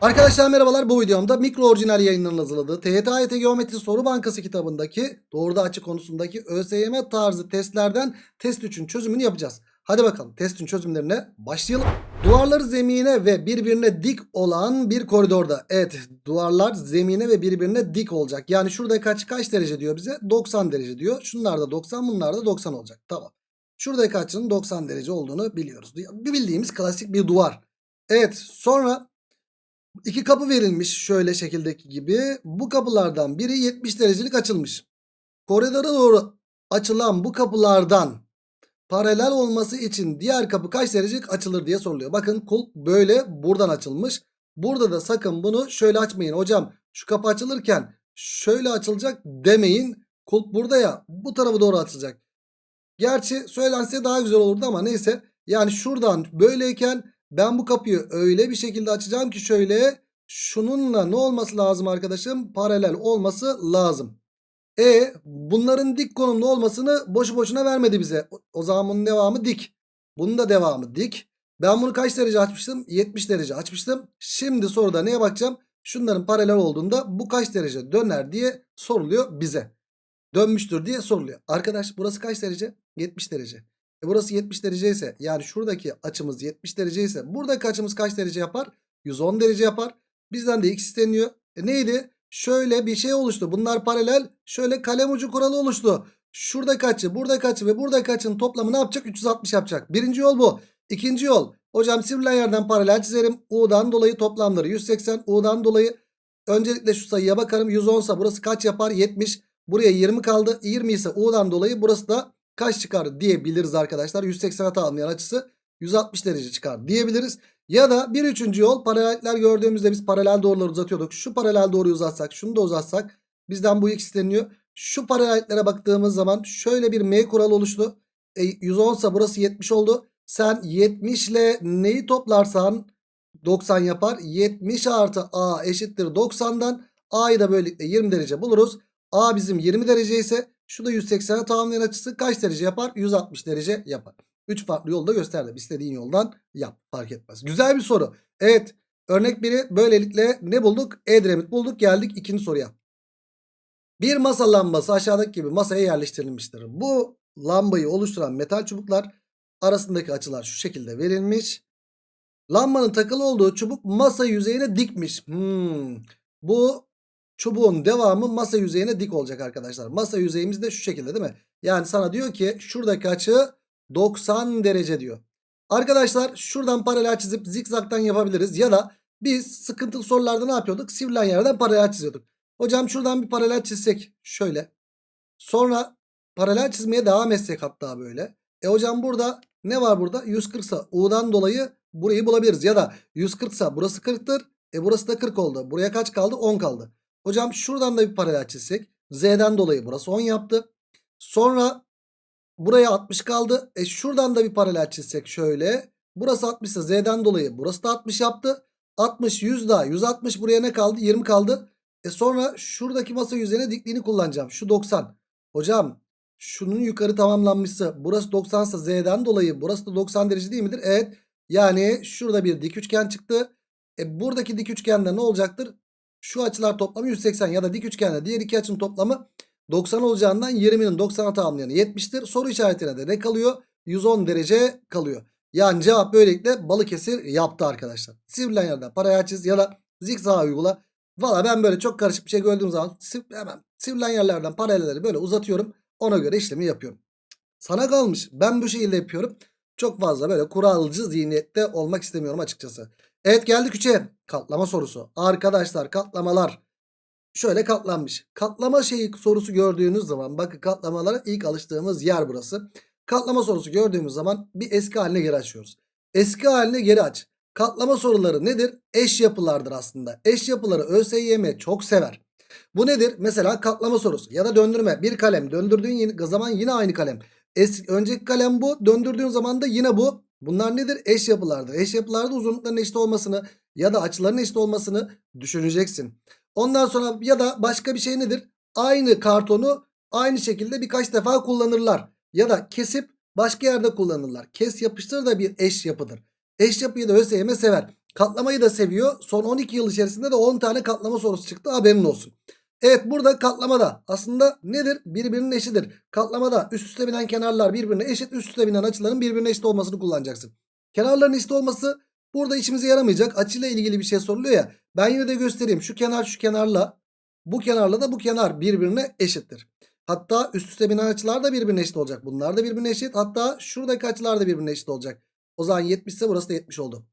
Arkadaşlar merhabalar bu videomda mikro orijinal yayınlarının hazırladığı TYT Geometri Soru Bankası kitabındaki doğruda açı konusundaki ÖSYM tarzı testlerden test 3'ün çözümünü yapacağız. Hadi bakalım testin çözümlerine başlayalım. Duvarları zemine ve birbirine dik olan bir koridorda. Evet duvarlar zemine ve birbirine dik olacak. Yani şurada kaç kaç derece diyor bize? 90 derece diyor. Şunlar da 90 bunlar da 90 olacak. Tamam. Şuradaki açının 90 derece olduğunu biliyoruz. Bildiğimiz klasik bir duvar. Evet sonra İki kapı verilmiş şöyle şekildeki gibi. Bu kapılardan biri 70 derecelik açılmış. Koridora doğru açılan bu kapılardan paralel olması için diğer kapı kaç derecelik açılır diye soruluyor. Bakın kulp böyle buradan açılmış. Burada da sakın bunu şöyle açmayın. Hocam şu kapı açılırken şöyle açılacak demeyin. Kulp burada ya bu tarafa doğru açılacak. Gerçi söylense daha güzel olurdu ama neyse. Yani şuradan böyleyken ben bu kapıyı öyle bir şekilde açacağım ki şöyle şununla ne olması lazım arkadaşım? Paralel olması lazım. E bunların dik konumda olmasını boşu boşuna vermedi bize. O, zaman bunun devamı dik. Bunun da devamı dik. Ben bunu kaç derece açmıştım? 70 derece açmıştım. Şimdi soruda neye bakacağım? Şunların paralel olduğunda bu kaç derece döner diye soruluyor bize. Dönmüştür diye soruluyor. Arkadaş burası kaç derece? 70 derece. E burası 70 derece ise yani şuradaki açımız 70 derece ise buradaki açımız kaç derece yapar? 110 derece yapar. Bizden de x isteniyor. E neydi? Şöyle bir şey oluştu. Bunlar paralel. Şöyle kalem ucu kuralı oluştu. Şuradaki açı, buradaki açı ve buradaki açının toplamı ne yapacak? 360 yapacak. Birinci yol bu. İkinci yol. Hocam sivrilen yerden paralel çizerim. U'dan dolayı toplamları 180. U'dan dolayı öncelikle şu sayıya bakarım. 110 ise burası kaç yapar? 70. Buraya 20 kaldı. 20 ise U'dan dolayı burası da kaç çıkar diyebiliriz arkadaşlar. 180'e tamamlayan açısı 160 derece çıkar diyebiliriz. Ya da bir üçüncü yol paralellikler gördüğümüzde biz paralel doğruları uzatıyorduk. Şu paralel doğruyu uzatsak şunu da uzatsak bizden bu x isteniyor. Şu paralelliklere baktığımız zaman şöyle bir m kuralı oluştu. E, 110 ise burası 70 oldu. Sen 70 ile neyi toplarsan 90 yapar. 70 artı a eşittir 90'dan a'yı da böylelikle 20 derece buluruz. a bizim 20 derece ise şu da 180'e tamamlayan açısı kaç derece yapar? 160 derece yapar. 3 farklı yolda gösterdim. İstediğin yoldan yap. Fark etmez. Güzel bir soru. Evet. Örnek 1'i böylelikle ne bulduk? Edremit bulduk. Geldik ikinci soruya. Bir masa lambası aşağıdaki gibi masaya yerleştirilmiştir. Bu lambayı oluşturan metal çubuklar arasındaki açılar şu şekilde verilmiş. Lambanın takılı olduğu çubuk masa yüzeyine dikmiş. Hmm. Bu çubuğun devamı masa yüzeyine dik olacak arkadaşlar. Masa yüzeyimiz de şu şekilde değil mi? Yani sana diyor ki şuradaki açı 90 derece diyor. Arkadaşlar şuradan paralel çizip zikzaktan yapabiliriz. Ya da biz sıkıntılı sorularda ne yapıyorduk? Sivrilen yerden paralel çiziyorduk. Hocam şuradan bir paralel çizsek şöyle. Sonra paralel çizmeye devam etsek hatta böyle. E hocam burada ne var burada? 140 ise U'dan dolayı burayı bulabiliriz. Ya da 140 ise burası 40'tır. E burası da 40 oldu. Buraya kaç kaldı? 10 kaldı. Hocam şuradan da bir paralel çizsek. Z'den dolayı burası 10 yaptı. Sonra buraya 60 kaldı. E şuradan da bir paralel çizsek şöyle. Burası 60 ise Z'den dolayı burası da 60 yaptı. 60 100 daha 160 buraya ne kaldı? 20 kaldı. E sonra şuradaki masa yüzeyine dikliğini kullanacağım. Şu 90. Hocam şunun yukarı tamamlanmışsa burası 90 ise Z'den dolayı burası da 90 derece değil midir? Evet. Yani şurada bir dik üçgen çıktı. E buradaki dik üçgende ne olacaktır? Şu açılar toplamı 180 ya da dik üçgende diğer iki açının toplamı 90 olacağından 20'nin 90'a tamamlayanı 70'tir. Soru işaretine de ne kalıyor? 110 derece kalıyor. Yani cevap böylelikle Balıkesir yaptı arkadaşlar. Sivrilen yerden paraya çiz ya da zikzak uygula. Valla ben böyle çok karışık bir şey gördüğüm zaman hemen sivrilen yerlerden paralelleri böyle uzatıyorum. Ona göre işlemi yapıyorum. Sana kalmış. Ben bu şekilde yapıyorum. Çok fazla böyle kuralcı zihniyette olmak istemiyorum açıkçası. Evet geldik 3'e. Katlama sorusu. Arkadaşlar katlamalar şöyle katlanmış. Katlama şeyi sorusu gördüğünüz zaman bakın katlamalara ilk alıştığımız yer burası. Katlama sorusu gördüğümüz zaman bir eski haline geri açıyoruz. Eski haline geri aç. Katlama soruları nedir? Eş yapılardır aslında. Eş yapıları ÖSYM çok sever. Bu nedir? Mesela katlama sorusu ya da döndürme. Bir kalem döndürdüğün zaman yine aynı kalem. Eski, önceki kalem bu. Döndürdüğün zaman da yine bu. Bunlar nedir? Eş yapılardır. Eş yapılarda uzunlukların eşit olmasını ya da açıların eşit olmasını düşüneceksin. Ondan sonra ya da başka bir şey nedir? Aynı kartonu aynı şekilde birkaç defa kullanırlar. Ya da kesip başka yerde kullanırlar. Kes yapıştır da bir eş yapıdır. Eş yapıyı da ÖSYM sever. Katlamayı da seviyor. Son 12 yıl içerisinde de 10 tane katlama sorusu çıktı haberin olsun. Evet burada katlamada aslında nedir? Birbirinin eşidir. Katlamada üst üste binen kenarlar birbirine eşit. Üst üste binen açıların birbirine eşit olmasını kullanacaksın. Kenarların eşit olması burada işimize yaramayacak. Açıyla ilgili bir şey soruluyor ya. Ben yine de göstereyim. Şu kenar şu kenarla bu kenarla da bu kenar birbirine eşittir. Hatta üst üste binen açılar da birbirine eşit olacak. Bunlar da birbirine eşit. Hatta şuradaki açılar da birbirine eşit olacak. O zaman 70 ise burası da 70 oldu.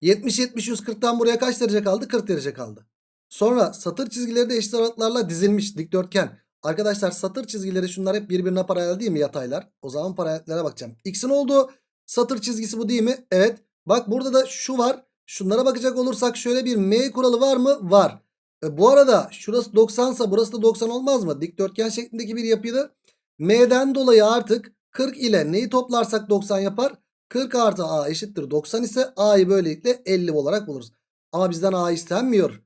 70 70 140'tan buraya kaç derece kaldı? 40 derece kaldı. Sonra satır çizgileri de eşit aralıklarla dizilmiş dikdörtgen. Arkadaşlar satır çizgileri şunlar hep birbirine paralel değil mi yataylar? O zaman paralellere bakacağım. X'in olduğu satır çizgisi bu değil mi? Evet. Bak burada da şu var. Şunlara bakacak olursak şöyle bir M kuralı var mı? Var. E, bu arada şurası 90 ise burası da 90 olmaz mı? Dikdörtgen şeklindeki bir yapıydı. M'den dolayı artık 40 ile neyi toplarsak 90 yapar? 40 artı A eşittir 90 ise A'yı böylelikle 50 olarak buluruz. Ama bizden A istenmiyor.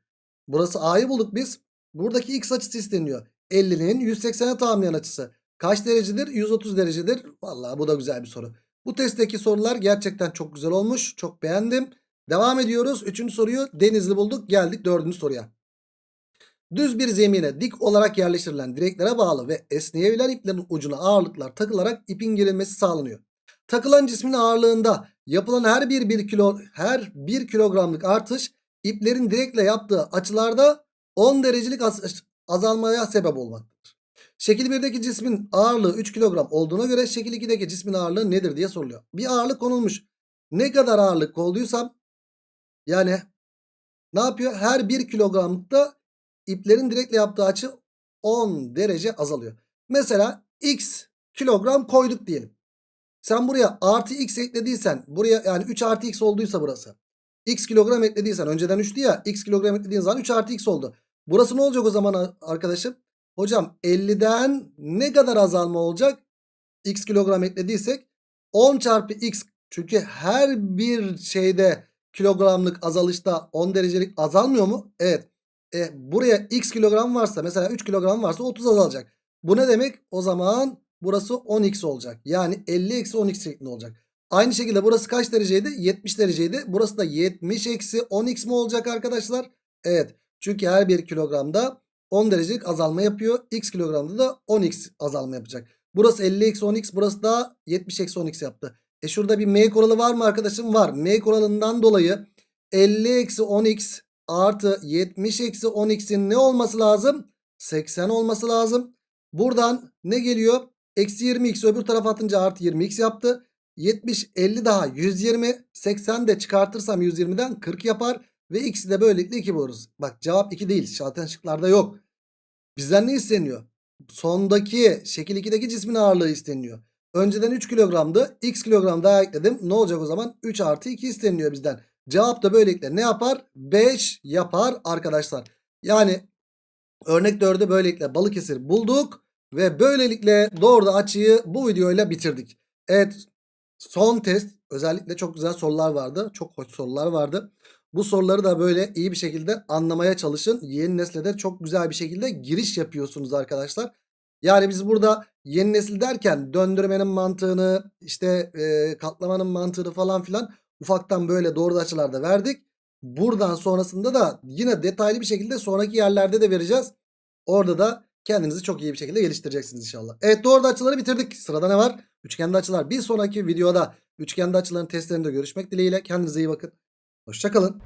Burası A'yı bulduk biz. Buradaki X açısı isteniyor. 50'nin 180'e tamamlayan açısı. Kaç derecedir? 130 derecedir. Vallahi bu da güzel bir soru. Bu testteki sorular gerçekten çok güzel olmuş. Çok beğendim. Devam ediyoruz. Üçüncü soruyu Denizli bulduk. Geldik dördüncü soruya. Düz bir zemine dik olarak yerleştirilen direklere bağlı ve esneyebilen iplerin ucuna ağırlıklar takılarak ipin gerilmesi sağlanıyor. Takılan cismin ağırlığında yapılan her bir, bir kilo her 1 kilogramlık artış iplerin direkle yaptığı açılarda 10 derecelik az- azalmaya sebep olmaktadır. Şekil 1'deki cismin ağırlığı 3 kilogram olduğuna göre şekil 2'deki cismin ağırlığı nedir diye soruluyor. Bir ağırlık konulmuş. Ne kadar ağırlık konduysam yani ne yapıyor? Her 1 kilogramlıkta iplerin direkle yaptığı açı 10 derece azalıyor. Mesela x kilogram koyduk diyelim. Sen buraya artı x eklediysen buraya yani 3 artı x olduysa burası. X kilogram eklediysen önceden 3'tü ya x kilogram eklediğin zaman 3 artı x oldu. Burası ne olacak o zaman arkadaşım? Hocam 50'den ne kadar azalma olacak? X kilogram eklediysek 10 çarpı x çünkü her bir şeyde kilogramlık azalışta 10 derecelik azalmıyor mu? Evet. E, buraya x kilogram varsa mesela 3 kilogram varsa 30 azalacak. Bu ne demek? O zaman burası 10x olacak. Yani 50 eksi 10x şeklinde olacak. Aynı şekilde burası kaç dereceydi? 70 dereceydi. Burası da 70 eksi 10x mi olacak arkadaşlar? Evet. Çünkü her bir kilogramda 10 derecelik azalma yapıyor. X kilogramda da 10x azalma yapacak. Burası 50 eksi 10x burası da 70 eksi 10x yaptı. E şurada bir M kuralı var mı arkadaşım? Var. M kuralından dolayı 50 eksi 10x artı 70 eksi 10x'in ne olması lazım? 80 olması lazım. Buradan ne geliyor? Eksi 20x öbür tarafa atınca artı 20x yaptı. 70 50 daha 120 80 de çıkartırsam 120'den 40 yapar. Ve x'i de böylelikle 2 buluruz. Bak cevap 2 değil. Zaten şıklarda yok. Bizden ne isteniyor? Sondaki şekil 2'deki cismin ağırlığı isteniyor. Önceden 3 kilogramdı. X kilogram daha ekledim. Ne olacak o zaman? 3 artı 2 isteniyor bizden. Cevap da böylelikle ne yapar? 5 yapar arkadaşlar. Yani örnek 4'ü böylelikle Balıkesir bulduk. Ve böylelikle doğru açıyı bu videoyla bitirdik. Evet son test özellikle çok güzel sorular vardı. Çok hoş sorular vardı. Bu soruları da böyle iyi bir şekilde anlamaya çalışın. Yeni nesle de çok güzel bir şekilde giriş yapıyorsunuz arkadaşlar. Yani biz burada yeni nesil derken döndürmenin mantığını işte e, katlamanın mantığını falan filan ufaktan böyle doğru açılarda verdik. Buradan sonrasında da yine detaylı bir şekilde sonraki yerlerde de vereceğiz. Orada da kendinizi çok iyi bir şekilde geliştireceksiniz inşallah. Evet doğru açıları bitirdik. Sırada ne var? Üçgende açılar. Bir sonraki videoda üçgende açıların testlerinde görüşmek dileğiyle. Kendinize iyi bakın. Hoşçakalın.